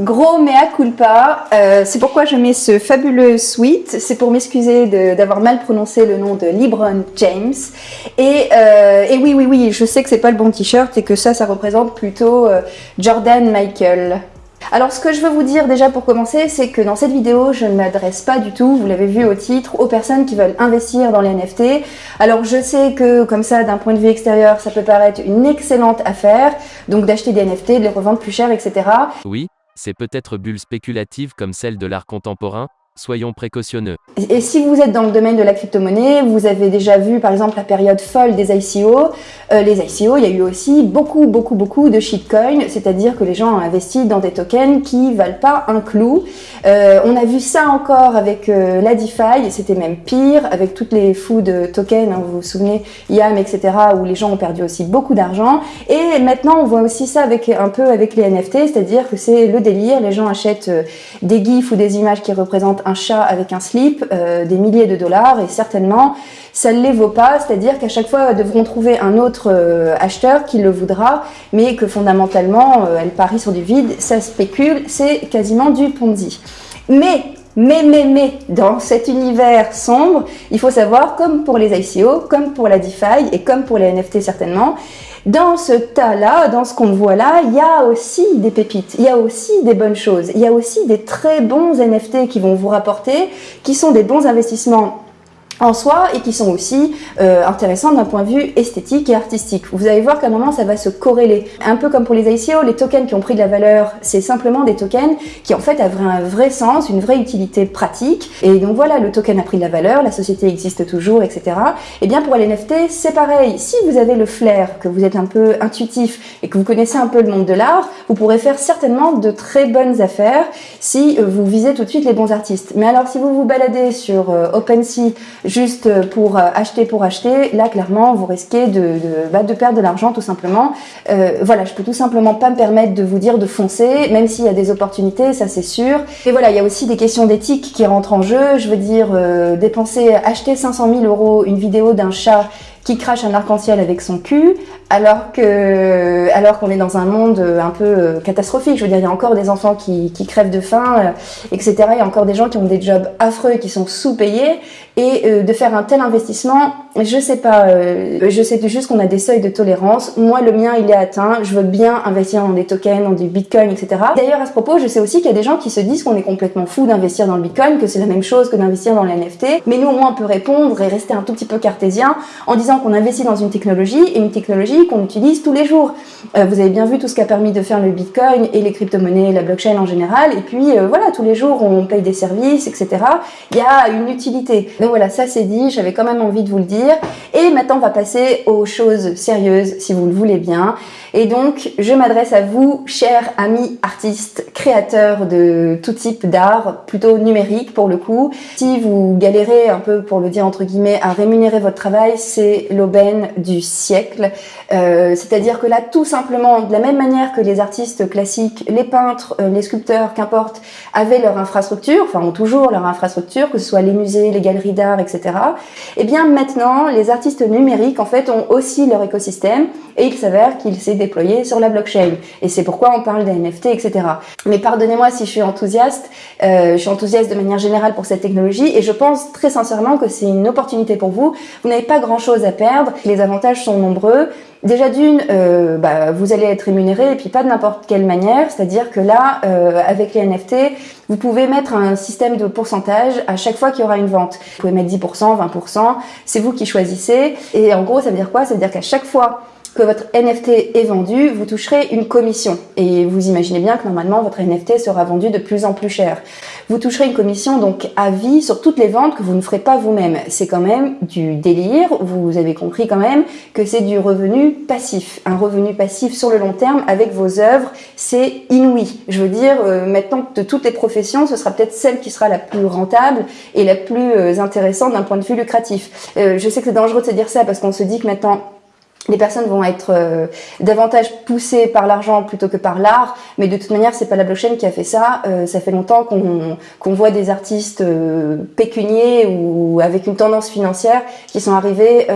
Gros mea culpa, euh, c'est pourquoi je mets ce fabuleux sweat, c'est pour m'excuser d'avoir mal prononcé le nom de LeBron James. Et, euh, et, oui, oui, oui, je sais que c'est pas le bon t-shirt et que ça, ça représente plutôt euh, Jordan Michael. Alors ce que je veux vous dire déjà pour commencer, c'est que dans cette vidéo, je ne m'adresse pas du tout, vous l'avez vu au titre, aux personnes qui veulent investir dans les NFT. Alors je sais que comme ça, d'un point de vue extérieur, ça peut paraître une excellente affaire, donc d'acheter des NFT, de les revendre plus cher, etc. Oui, c'est peut-être bulle spéculative comme celle de l'art contemporain, Soyons précautionneux. Et si vous êtes dans le domaine de la crypto-monnaie, vous avez déjà vu par exemple la période folle des ICO. Euh, les ICO, il y a eu aussi beaucoup, beaucoup, beaucoup de shitcoins, c'est-à-dire que les gens ont investi dans des tokens qui valent pas un clou. Euh, on a vu ça encore avec euh, la DeFi, c'était même pire, avec toutes les fous de tokens, hein, vous vous souvenez, YAM, etc., où les gens ont perdu aussi beaucoup d'argent. Et maintenant, on voit aussi ça avec un peu avec les NFT, c'est-à-dire que c'est le délire, les gens achètent des gifs ou des images qui représentent un chat avec un slip, euh, des milliers de dollars, et certainement, ça ne les vaut pas, c'est-à-dire qu'à chaque fois, devront trouver un autre euh, acheteur qui le voudra, mais que fondamentalement, euh, elle parie sur du vide, ça spécule, c'est quasiment du Ponzi. Mais mais, mais, mais, dans cet univers sombre, il faut savoir, comme pour les ICO, comme pour la DeFi et comme pour les NFT certainement, dans ce tas-là, dans ce qu'on voit là, il y a aussi des pépites, il y a aussi des bonnes choses, il y a aussi des très bons NFT qui vont vous rapporter, qui sont des bons investissements en soi et qui sont aussi euh, intéressants d'un point de vue esthétique et artistique. Vous allez voir qu'à un moment ça va se corréler. Un peu comme pour les ICO, les tokens qui ont pris de la valeur, c'est simplement des tokens qui en fait avaient un vrai sens, une vraie utilité pratique. Et donc voilà, le token a pris de la valeur, la société existe toujours, etc. Et bien pour les NFT, c'est pareil. Si vous avez le flair, que vous êtes un peu intuitif et que vous connaissez un peu le monde de l'art, vous pourrez faire certainement de très bonnes affaires si euh, vous visez tout de suite les bons artistes. Mais alors si vous vous baladez sur euh, OpenSea, juste pour euh, acheter pour acheter, là clairement vous risquez de, bah, perdre de l'argent tout simplement. Euh, voilà, je peux tout simplement pas me permettre de vous dire de foncer, même s'il y a des opportunités, ça c'est sûr. Et voilà, il y a aussi des questions d'éthique qui rentrent en jeu. Je veux dire, euh, dépenser, acheter 500 000 euros une vidéo d'un chat qui crache un arc-en-ciel avec son cul, alors que alors qu'on est dans un monde euh, un peu euh, catastrophique. Je veux dire, il y a encore des enfants qui, qui crèvent de faim, euh, etc. Il y a encore des gens qui ont des jobs affreux et qui sont sous-payés. Et de faire un tel investissement, je sais pas, je sais juste qu'on a des seuils de tolérance. Moi, le mien, il est atteint. Je veux bien investir dans des tokens, dans du bitcoin, etc. D'ailleurs, à ce propos, je sais aussi qu'il y a des gens qui se disent qu'on est complètement fou d'investir dans le bitcoin, que c'est la même chose que d'investir dans les NFT. Mais nous, au moins, on peut répondre et rester un tout petit peu cartésien en disant qu'on investit dans une technologie et une technologie qu'on utilise tous les jours. Euh, vous avez bien vu tout ce qu'a permis de faire le Bitcoin et les crypto-monnaies, la blockchain en général. Et puis euh, voilà, tous les jours on paye des services, etc. Il y a une utilité. Donc voilà, ça c'est dit, j'avais quand même envie de vous le dire. Et maintenant on va passer aux choses sérieuses, si vous le voulez bien. Et donc, je m'adresse à vous, chers amis artistes, créateurs de tout type d'art, plutôt numérique pour le coup. Si vous galérez un peu, pour le dire entre guillemets, à rémunérer votre travail, c'est l'aubaine du siècle. Euh, C'est-à-dire que là, tout simplement, de la même manière que les artistes classiques, les peintres, euh, les sculpteurs, qu'importe, avaient leur infrastructure, enfin ont toujours leur infrastructure, que ce soit les musées, les galeries d'art, etc. Et eh bien maintenant, les artistes numériques, en fait, ont aussi leur écosystème et il s'avère qu'il s'est déployé sur la blockchain. Et c'est pourquoi on parle des NFT, etc. Mais pardonnez-moi si je suis enthousiaste, euh, je suis enthousiaste de manière générale pour cette technologie et je pense très sincèrement que c'est une opportunité pour vous. Vous n'avez pas grand-chose à perdre, les avantages sont nombreux. Déjà d'une, euh, bah, vous allez être rémunéré et puis pas de n'importe quelle manière, c'est-à-dire que là, euh, avec les NFT, vous pouvez mettre un système de pourcentage à chaque fois qu'il y aura une vente. Vous pouvez mettre 10%, 20%, c'est vous qui choisissez. Et en gros, ça veut dire quoi? Ça veut dire qu'à chaque fois que votre NFT est vendu, vous toucherez une commission. Et vous imaginez bien que normalement, votre NFT sera vendu de plus en plus cher. Vous toucherez une commission donc à vie sur toutes les ventes que vous ne ferez pas vous-même. C'est quand même du délire. Vous avez compris quand même que c'est du revenu passif. Un revenu passif sur le long terme avec vos œuvres, c'est inouï. Je veux dire, euh, maintenant, de toutes les professions, ce sera peut-être celle qui sera la plus rentable et la plus euh, intéressante d'un point de vue lucratif. Euh, je sais que c'est dangereux de se dire ça parce qu'on se dit que maintenant, les personnes vont être euh, davantage poussées par l'argent plutôt que par l'art, mais de toute manière, c'est pas la blockchain qui a fait ça. Euh, ça fait longtemps qu'on qu'on voit des artistes euh, pécuniers ou avec une tendance financière qui sont arrivés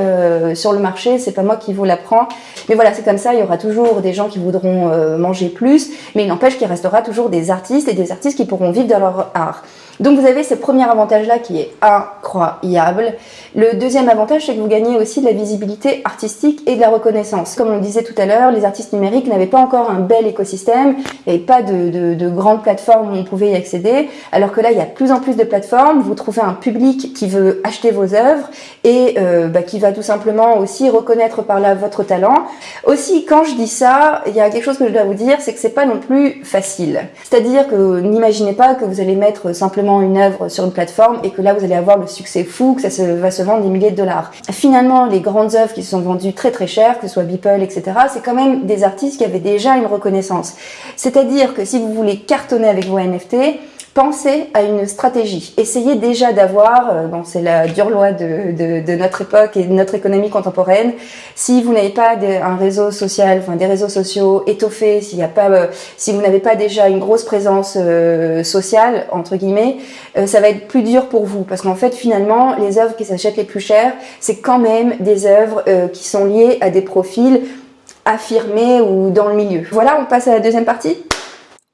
sur le marché. C'est pas moi qui vous l'apprends, mais voilà, c'est comme ça. Il y aura toujours des gens qui voudront manger plus, mais il n'empêche qu'il restera toujours des artistes et des artistes qui pourront vivre de leur art. Donc vous avez ce premier avantage-là qui est incroyable. Le deuxième avantage, c'est que vous gagnez aussi de la visibilité artistique et de la reconnaissance. Comme on le disait tout à l'heure, les artistes numériques n'avaient pas encore un bel écosystème, avait pas de, de, grandes plateformes où on pouvait y accéder, alors que là, il y a plus en plus de plateformes, vous trouvez un public qui veut acheter vos œuvres et euh, bah, qui va tout simplement aussi reconnaître par là votre talent. Aussi, quand je dis ça, il y a quelque chose que je dois vous dire, c'est que c'est pas non plus facile. C'est-à-dire que n'imaginez pas que vous allez mettre simplement une œuvre sur une plateforme et que là vous allez avoir le succès fou, que ça va se vendre des milliers de dollars. Finalement, les grandes œuvres qui se sont vendues très très cher, que ce soit Beeple, etc., c'est quand même des artistes qui avaient déjà une reconnaissance. C'est-à-dire que si vous voulez cartonner avec vos NFT, pensez à une stratégie. Essayez déjà d'avoir, euh, bon, c'est la dure loi de, de, de, notre époque et de notre économie contemporaine, si vous n'avez pas un réseau social, enfin des réseaux sociaux étoffés, s'il n'y a pas, euh, si vous n'avez pas déjà une grosse présence euh, sociale entre guillemets, ça va être plus dur pour vous parce qu'en fait finalement les œuvres qui s'achètent les plus chères, c'est quand même des œuvres qui sont liées à des profils affirmés ou dans le milieu. Voilà, on passe à la deuxième partie.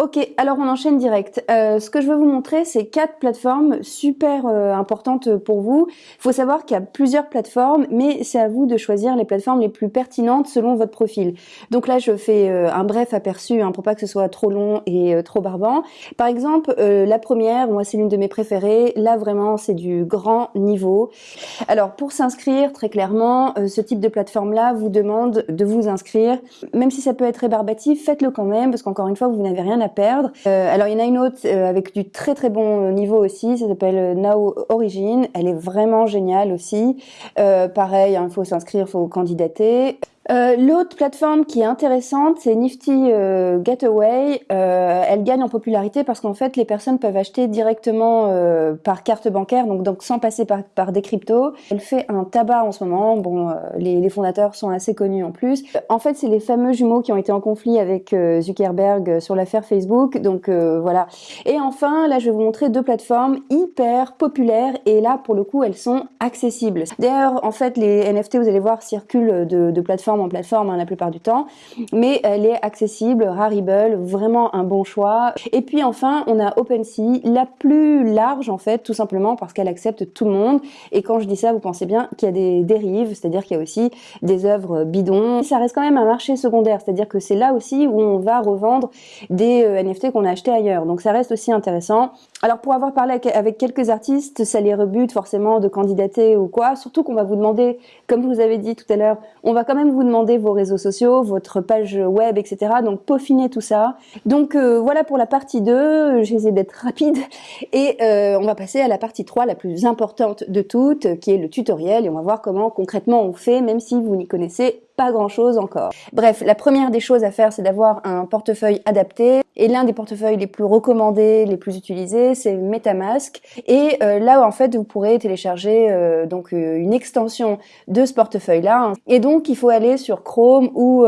Ok, alors on enchaîne direct. Euh, ce que je veux vous montrer, c'est quatre plateformes super euh, importantes pour vous. Il faut savoir qu'il y a plusieurs plateformes, mais c'est à vous de choisir les plateformes les plus pertinentes selon votre profil. Donc là, je fais euh, un bref aperçu hein, pour pas que ce soit trop long et trop barbant. Par exemple, la première, moi c'est l'une de mes préférées. Là vraiment, c'est du grand niveau. Alors pour s'inscrire, très clairement, ce type de plateforme-là vous demande de vous inscrire. Même si ça peut être rébarbatif, faites-le quand même, parce qu'encore une fois, vous n'avez rien à perdre. Euh, alors il y en a une autre euh, avec du très très bon niveau aussi, ça s'appelle Now Origin. Elle est vraiment géniale aussi. Euh, pareil, hein, il faut s'inscrire, il faut candidater. Euh, l'autre plateforme qui est intéressante, c'est Nifty euh, Gateway. Euh, elle gagne en popularité parce qu'en fait, les personnes peuvent acheter directement euh, par carte bancaire, donc, sans passer par, par des cryptos. Elle fait un tabac en ce moment. Bon, les, fondateurs sont assez connus en plus. En fait, c'est les fameux jumeaux qui ont été en conflit avec Zuckerberg sur l'affaire Facebook. Donc voilà. Et enfin, là, je vais vous montrer deux plateformes hyper populaires et là, pour le coup, elles sont accessibles. D'ailleurs, en fait, les NFT, vous allez voir, circulent de plateformes en plateforme hein, la plupart du temps, mais elle est accessible, Rarible, vraiment un bon choix. Et puis enfin, on a OpenSea, la plus large en fait, tout simplement parce qu'elle accepte tout le monde. Et quand je dis ça, vous pensez bien qu'il y a des dérives, c'est-à-dire qu'il y a aussi des œuvres bidons. Ça reste quand même un marché secondaire, c'est-à-dire que c'est là aussi où on va revendre des euh, NFT qu'on a achetés ailleurs. Donc ça reste aussi intéressant. Alors pour avoir parlé avec quelques artistes, ça les rebute forcément de candidater ou quoi, surtout qu'on va vous demander, comme je vous avez dit tout à l'heure, on va quand même vous demander vos réseaux sociaux, votre page web, etc. Donc peaufiner tout ça. Donc euh, voilà pour la partie 2, j'essaie d'être rapide et euh, on va passer à la partie 3, la plus importante de toutes, qui est le tutoriel et on va voir comment concrètement on fait, même si vous n'y connaissez pas grand chose encore. Bref, la première des choses à faire, c'est d'avoir un portefeuille adapté. Et l'un des portefeuilles les plus recommandés, les plus utilisés, c'est MetaMask. Et euh, là, en fait, vous pourrez télécharger euh, donc euh, une extension de ce portefeuille-là. Et donc, il faut aller sur Chrome ou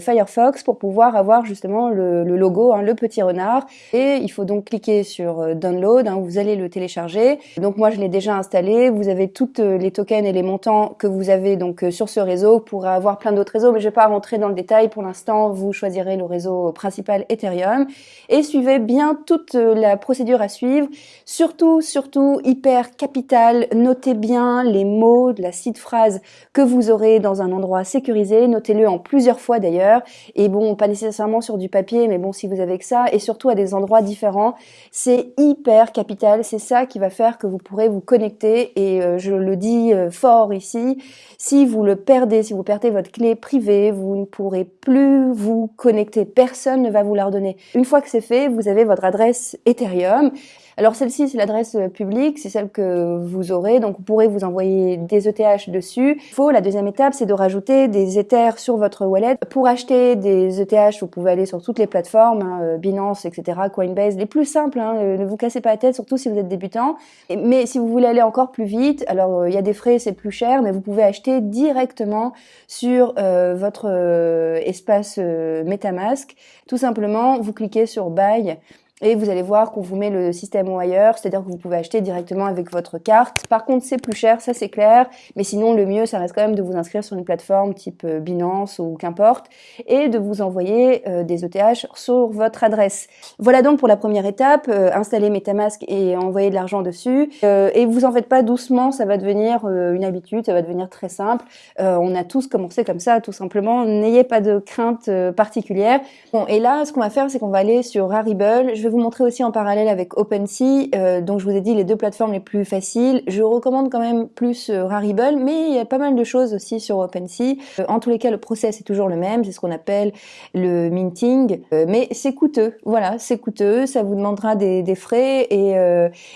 Firefox pour pouvoir avoir justement le, logo, hein, le petit renard. Et il faut donc cliquer sur Download, hein, vous allez le télécharger. Donc moi, je l'ai déjà installé. Vous avez toutes les tokens et les montants que vous avez donc sur ce réseau pour avoir plein d'autres réseaux, mais je vais pas rentrer dans le détail. Pour l'instant, vous choisirez le réseau principal Ethereum et suivez bien toute euh, la procédure à suivre. Surtout, surtout, hyper capital. Notez bien les mots de la site phrase que vous aurez dans un endroit sécurisé. Notez-le en plusieurs fois d'ailleurs. Et bon, pas nécessairement sur du papier, mais bon, si vous avez que ça, et surtout à des endroits différents, c'est hyper capital. C'est ça qui va faire que vous pourrez vous connecter. Et euh, je le dis euh, fort ici, si vous le perdez, si vous perdez votre clé privé, vous ne pourrez plus vous connecter, personne ne va vous la redonner. Une fois que c'est fait, vous avez votre adresse Ethereum. Alors celle-ci, c'est l'adresse publique, c'est celle que vous aurez, donc vous pourrez vous envoyer des ETH dessus. Il faut, la deuxième étape, c'est de rajouter des Ethers sur votre wallet. Pour acheter des ETH, vous pouvez aller sur toutes les plateformes, hein, Binance, etc., Coinbase, les plus simples, hein, ne vous cassez pas la tête, surtout si vous êtes débutant. Mais si vous voulez aller encore plus vite, alors euh, il y a des frais, c'est plus cher, mais vous pouvez acheter directement sur euh, votre euh, espace MetaMask. Tout simplement, vous cliquez sur Buy et vous allez voir qu'on vous met le système wire, c'est-à-dire que vous pouvez acheter directement avec votre carte. Par contre, c'est plus cher, ça c'est clair, mais sinon le mieux, ça reste quand même de vous inscrire sur une plateforme type euh, Binance ou qu'importe, et de vous envoyer euh, des ETH sur votre adresse. Voilà donc pour la première étape, euh, installer MetaMask et envoyer de l'argent dessus. et vous en faites pas doucement, ça va devenir une habitude, ça va devenir très simple. on a tous commencé comme ça, tout simplement. N'ayez pas de crainte particulière. Bon, et là, ce qu'on va faire, c'est qu'on va aller sur Rarible. Vais vous montrer aussi en parallèle avec OpenSea. Euh, donc je vous ai dit les deux plateformes les plus faciles. Je recommande quand même plus euh, Rarible, mais il y a pas mal de choses aussi sur OpenSea. Euh, en tous les cas, le process est toujours le même. C'est ce qu'on appelle le minting, mais c'est coûteux. Voilà, c'est coûteux. Ça vous demandera des frais et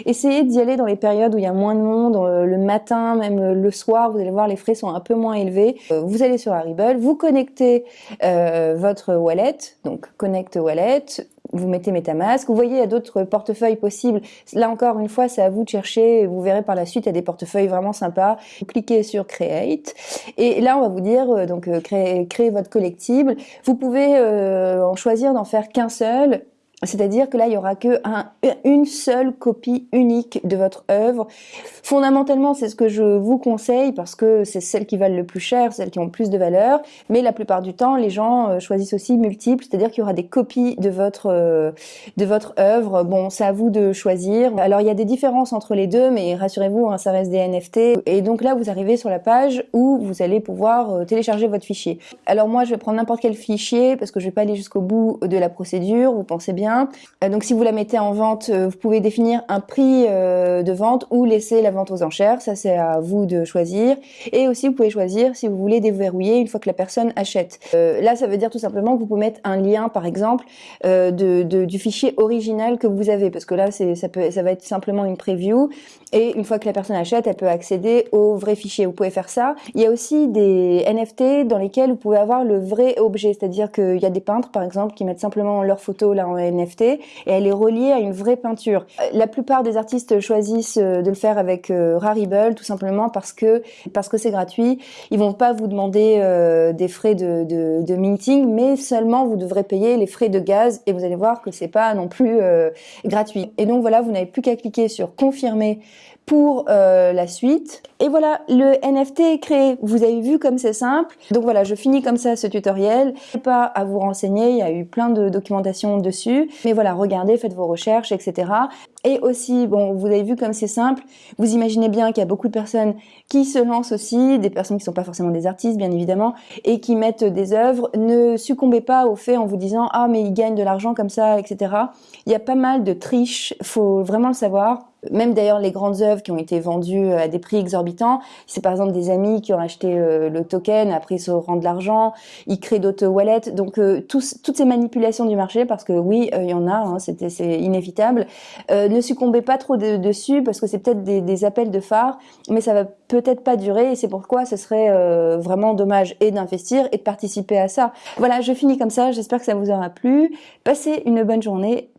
essayez d'y aller dans les périodes où il y a moins de monde, le matin, même le soir. Vous allez voir, les frais sont un peu moins élevés. vous allez sur Rarible, vous connectez votre wallet, donc connect wallet vous mettez MetaMask. Vous voyez, il y a d'autres portefeuilles possibles. Là encore une fois, c'est à vous de chercher. Vous verrez par la suite, il y a des portefeuilles vraiment sympas. Vous cliquez sur Create. Et là, on va vous dire, euh, donc, euh, créer, créer votre collectible. Vous pouvez euh, en choisir d'en faire qu'un seul c'est-à-dire que là, il y aura que une seule copie unique de votre œuvre. Fondamentalement, c'est ce que je vous conseille parce que c'est celles qui valent le plus cher, celles qui ont plus de valeur. Mais la plupart du temps, les gens euh, choisissent aussi multiples, c'est-à-dire qu'il y aura des copies de votre euh, de votre œuvre. Bon, c'est à vous de choisir. Alors, il y a des différences entre les deux, mais rassurez-vous, hein, ça reste des NFT. Et donc là, vous arrivez sur la page où vous allez pouvoir euh, télécharger votre fichier. Alors moi, je vais prendre n'importe quel fichier parce que je vais pas aller jusqu'au bout de la procédure. Vous pensez bien euh, donc si vous la mettez en vente, euh, vous pouvez définir un prix euh, de vente ou laisser la vente aux enchères. Ça c'est à vous de choisir. Et aussi vous pouvez choisir si vous voulez déverrouiller une fois que la personne achète. là ça veut dire tout simplement que vous pouvez mettre un lien par exemple du fichier original que vous avez parce que là ça ça va être simplement une preview et une fois que la personne achète elle peut accéder au vrai fichier. Vous pouvez faire ça. Il y a aussi des NFT dans lesquels vous pouvez avoir le vrai objet, c'est-à-dire qu'il y a des peintres par exemple qui mettent simplement leur photo là en NFT et elle est reliée à une vraie peinture. La plupart des artistes choisissent euh, de le faire avec euh, Rarible tout simplement parce que c'est gratuit. Ils vont pas vous demander euh, des frais de, de, de, minting, mais seulement vous devrez payer les frais de gaz et vous allez voir que c'est pas non plus gratuit. Et donc voilà, vous n'avez plus qu'à cliquer sur confirmer pour euh, la suite. Et voilà, le NFT est créé. Vous avez vu comme c'est simple. Donc voilà, je finis comme ça ce tutoriel. Pas à vous renseigner, il y a eu plein de documentation dessus. Mais voilà, regardez, faites vos recherches, etc. Et aussi, bon, vous avez vu comme c'est simple. Vous imaginez bien qu'il y a beaucoup de personnes qui se lancent aussi, des personnes qui sont pas forcément des artistes, bien évidemment, et qui mettent des œuvres. Ne succombez pas au fait en vous disant ah mais ils gagnent de l'argent comme ça, etc. Il y a pas mal de triches. Faut vraiment le savoir même d'ailleurs les grandes œuvres qui ont été vendues à des prix exorbitants, c'est par exemple des amis qui ont acheté euh, le token, après ils se rendent de l'argent, ils créent d'autres wallets, donc euh, toutes ces manipulations du marché, parce que oui, euh, il y en a, hein, c'est inévitable, ne succombez pas trop dessus, parce que c'est peut-être des, des, appels de phare, mais ça va peut-être pas durer, et c'est pourquoi ce serait vraiment dommage et d'investir et de participer à ça. Voilà, je finis comme ça, j'espère que ça vous aura plu, passez une bonne journée,